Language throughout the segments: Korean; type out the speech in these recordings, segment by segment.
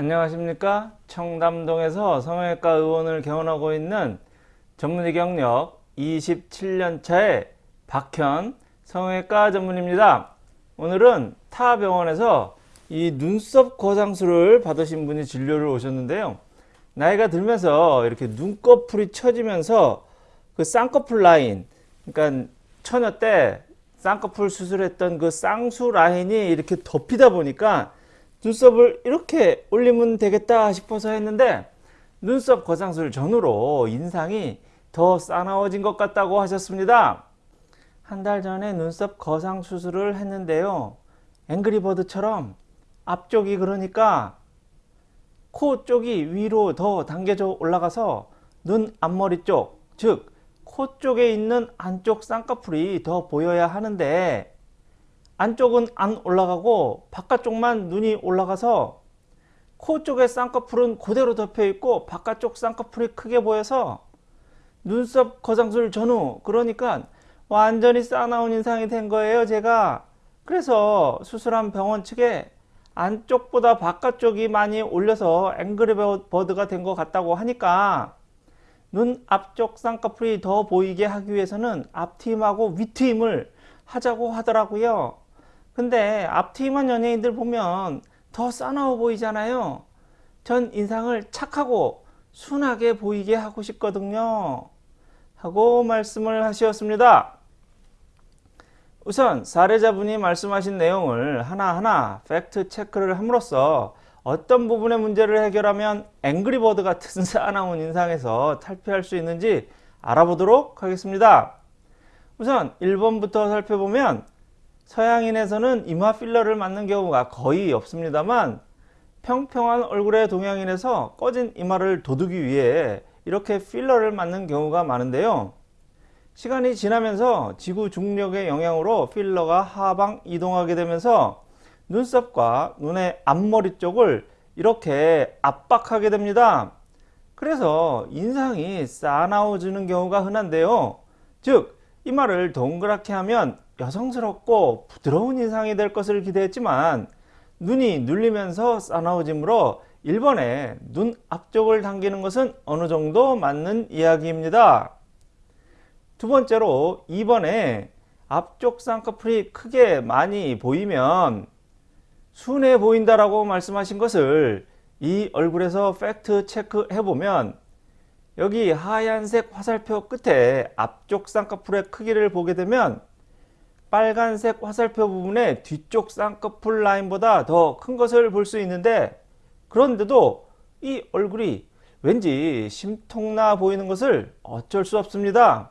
안녕하십니까? 청담동에서 성형외과 의원을 개원하고 있는 전문의 경력 27년차의 박현 성형외과 전문입니다. 오늘은 타 병원에서 이 눈썹 거상술을 받으신 분이 진료를 오셨는데요. 나이가 들면서 이렇게 눈꺼풀이 처지면서 그 쌍꺼풀 라인 그러니까 처녀 때 쌍꺼풀 수술했던 그 쌍수 라인이 이렇게 덮이다 보니까 눈썹을 이렇게 올리면 되겠다 싶어서 했는데 눈썹 거상술 전후로 인상이 더 싸나워진 것 같다고 하셨습니다. 한 달 전에 눈썹 거상 수술을 했는데요. 앵그리버드처럼 앞쪽이 그러니까 코 쪽이 위로 더 당겨져 올라가서 눈 앞머리 쪽, 즉 코 쪽에 있는 안쪽 쌍꺼풀이 더 보여야 하는데 안쪽은 안 올라가고 바깥쪽만 눈이 올라가서 코 쪽의 쌍꺼풀은 그대로 덮여 있고 바깥쪽 쌍꺼풀이 크게 보여서 눈썹 거상술 전후 그러니까 완전히 싸나운 인상이 된 거예요 제가. 그래서 수술한 병원 측에 안쪽보다 바깥쪽이 많이 올려서 앵그리버드가 된 것 같다고 하니까 눈 앞쪽 쌍꺼풀이 더 보이게 하기 위해서는 앞트임하고 윗트임을 하자고 하더라고요 근데 앞트임한 연예인들 보면 더 싸나워 보이잖아요. 전 인상을 착하고 순하게 보이게 하고 싶거든요. 하고 말씀을 하셨습니다. 우선 사례자분이 말씀하신 내용을 하나하나 팩트 체크를 함으로써 어떤 부분의 문제를 해결하면 앵그리버드 같은 싸나운 인상에서 탈피할 수 있는지 알아보도록 하겠습니다. 우선 1번부터 살펴보면 서양인에서는 이마 필러를 맞는 경우가 거의 없습니다만 평평한 얼굴의 동양인에서 꺼진 이마를 돋우기 위해 이렇게 필러를 맞는 경우가 많은데요. 시간이 지나면서 지구 중력의 영향으로 필러가 하방 이동하게 되면서 눈썹과 눈의 앞머리 쪽을 이렇게 압박하게 됩니다. 그래서 인상이 싸나워지는 경우가 흔한데요. 즉 이마를 동그랗게 하면 여성스럽고 부드러운 인상이 될 것을 기대했지만 눈이 눌리면서 싸나워지므로 1번에 눈 앞쪽을 당기는 것은 어느 정도 맞는 이야기입니다. 두 번째로 2번에 앞쪽 쌍꺼풀이 크게 많이 보이면 순해 보인다라고 말씀하신 것을 이 얼굴에서 팩트 체크해 보면 여기 하얀색 화살표 끝에 앞쪽 쌍꺼풀의 크기를 보게 되면 빨간색 화살표 부분의 뒤쪽 쌍꺼풀 라인보다 더 큰 것을 볼 수 있는데 그런데도 이 얼굴이 왠지 심통나 보이는 것을 어쩔 수 없습니다.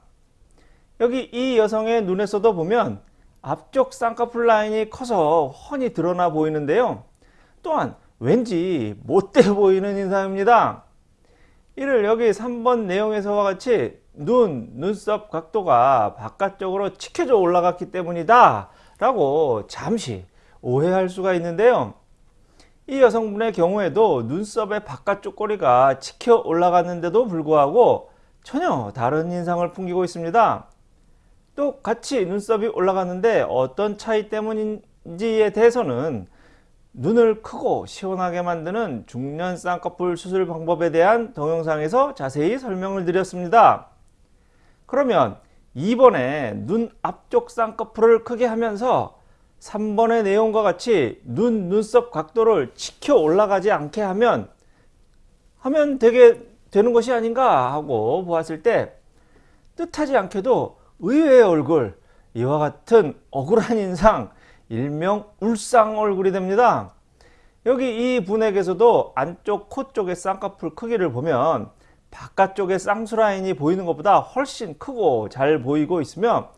여기 이 여성의 눈에서도 보면 앞쪽 쌍꺼풀 라인이 커서 훤히 드러나 보이는데요. 또한 왠지 못돼 보이는 인상입니다. 이를 여기 3번 내용에서와 같이 눈, 눈썹 각도가 바깥쪽으로 치켜져 올라갔기 때문이다 라고 잠시 오해할 수가 있는데요. 이 여성분의 경우에도 눈썹의 바깥쪽 꼬리가 치켜 올라갔는데도 불구하고 전혀 다른 인상을 풍기고 있습니다. 똑같이 눈썹이 올라갔는데 어떤 차이 때문인지에 대해서는 눈을 크고 시원하게 만드는 중년 쌍꺼풀 수술 방법에 대한 동영상에서 자세히 설명을 드렸습니다. 그러면 2번에 눈 앞쪽 쌍꺼풀을 크게 하면서 3번의 내용과 같이 눈, 눈썹 각도를 치켜 올라가지 않게 하면 하면 되게 되는 것이 아닌가 하고 보았을 때 뜻하지 않게도 의외의 얼굴 이와 같은 억울한 인상 일명 울상 얼굴이 됩니다. 여기 이 분에게서도 안쪽 코 쪽의 쌍꺼풀 크기를 보면 바깥쪽의 쌍수라인이 보이는 것보다 훨씬 크고 잘 보이고 있으며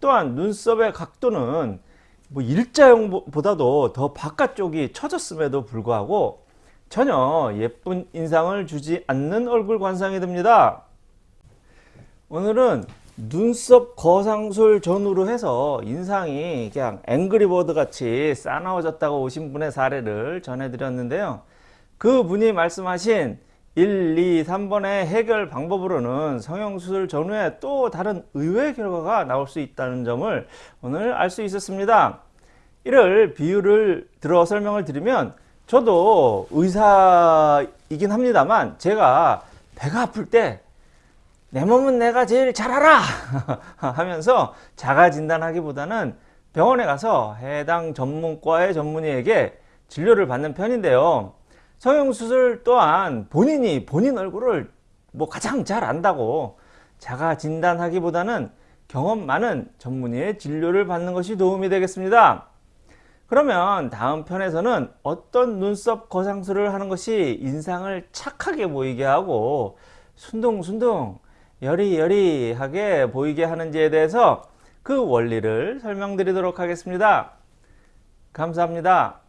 또한 눈썹의 각도는 뭐 일자형보다도 더 바깥쪽이 처졌음에도 불구하고 전혀 예쁜 인상을 주지 않는 얼굴 관상이 됩니다. 오늘은 눈썹 거상술 전후로 해서 인상이 그냥 앵그리버드 같이 싸나워졌다고 오신 분의 사례를 전해드렸는데요. 그 분이 말씀하신 1, 2, 3번의 해결 방법으로는 성형수술 전후에 또 다른 의외의 결과가 나올 수 있다는 점을 오늘 알 수 있었습니다. 이를 비유를 들어 설명을 드리면 저도 의사이긴 합니다만 제가 배가 아플 때 내 몸은 내가 제일 잘 알아 하면서 자가 진단하기보다는 병원에 가서 해당 전문과의 전문의에게 진료를 받는 편인데요. 성형수술 또한 본인이 본인 얼굴을 뭐 가장 잘 안다고 자가 진단하기보다는 경험 많은 전문의의 진료를 받는 것이 도움이 되겠습니다. 그러면 다음 편에서는 어떤 눈썹 거상술을 하는 것이 인상을 착하게 보이게 하고 순둥순둥 여리여리하게 보이게 하는지에 대해서 그 원리를 설명드리도록 하겠습니다. 감사합니다.